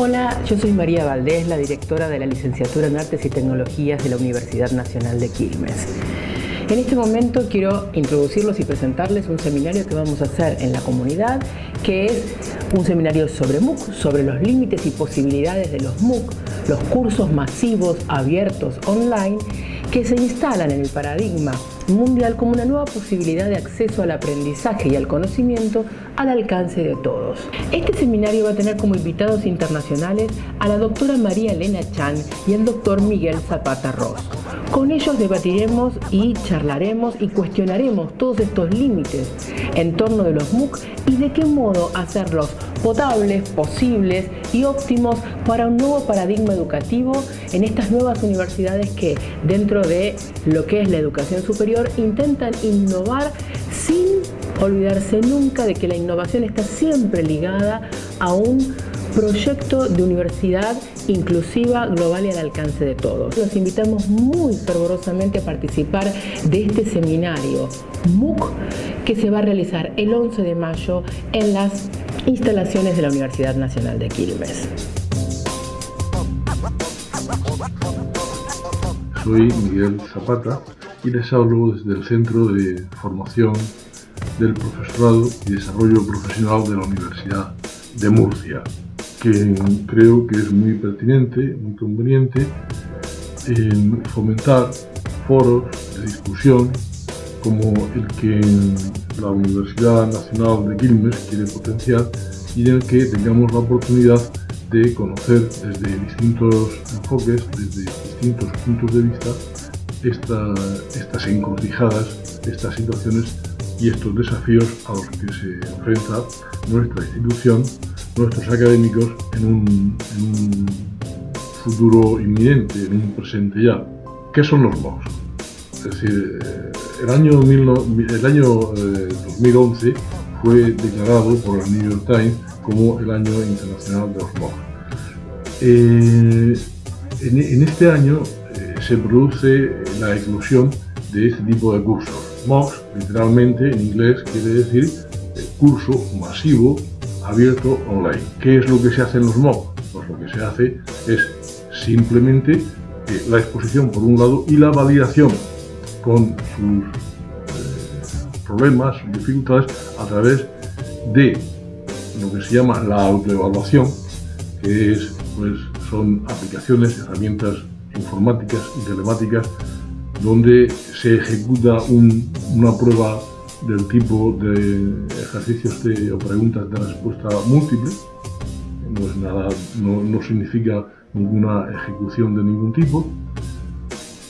Hola, yo soy María Valdés, la directora de la licenciatura en Artes y Tecnologías de la Universidad Nacional de Quilmes. En este momento quiero introducirlos y presentarles un seminario que vamos a hacer en la comunidad, que es un seminario sobre MOOC, sobre los límites y posibilidades de los MOOC, los cursos masivos abiertos online que se instalan en el paradigma mundial como una nueva posibilidad de acceso al aprendizaje y al conocimiento al alcance de todos. Este seminario va a tener como invitados internacionales a la doctora María Elena Chan y al doctor Miguel Zapata Ross. Con ellos debatiremos y charlaremos y cuestionaremos todos estos límites en torno de los MOOC y de qué modo hacerlos potables, posibles y óptimos para un nuevo paradigma educativo en estas nuevas universidades que dentro de lo que es la educación superior intentan innovar sin olvidarse nunca de que la innovación está siempre ligada a un proyecto de universidad inclusiva, global y al alcance de todos. Los invitamos muy fervorosamente a participar de este seminario MOOC que se va a realizar el 11 de mayo en las instalaciones de la Universidad Nacional de Quilmes. Soy Miguel Zapata y les hablo desde el Centro de Formación del Profesorado y Desarrollo Profesional de la Universidad de Murcia que creo que es muy pertinente, muy conveniente en fomentar foros de discusión como el que la Universidad Nacional de Quilmes quiere potenciar y en el que tengamos la oportunidad de conocer desde distintos enfoques, desde distintos puntos de vista, estas encrucijadas, estas situaciones y estos desafíos a los que se enfrenta nuestra institución nuestros académicos en un, futuro inminente, en un presente ya. ¿Qué son los MOOCs? Es decir, eh, el año, el año 2011 eh, fue declarado por el New York Times como el año internacional de los MOOCs. Eh, en, este año se produce la eclosión de este tipo de cursos. MOOCs, literalmente en inglés, quiere decir curso masivo abierto online. ¿Qué es lo que se hace en los MOOC? Pues lo que se hace es simplemente eh, la exposición por un lado y la validación con sus eh, problemas, sus dificultades a través de lo que se llama la autoevaluación, que es, pues, son aplicaciones, herramientas informáticas y telemáticas donde se ejecuta una prueba del tipo de ejercicios de, o preguntas de respuesta múltiple, no, nada, no, significa ninguna ejecución de ningún tipo,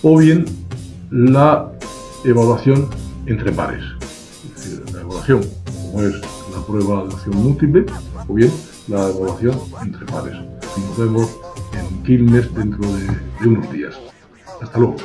o bien la evaluación entre pares, la evaluación como es la prueba de acción múltiple, o bien la evaluación entre pares. Nos vemos en Quilmes dentro de unos días. Hasta luego.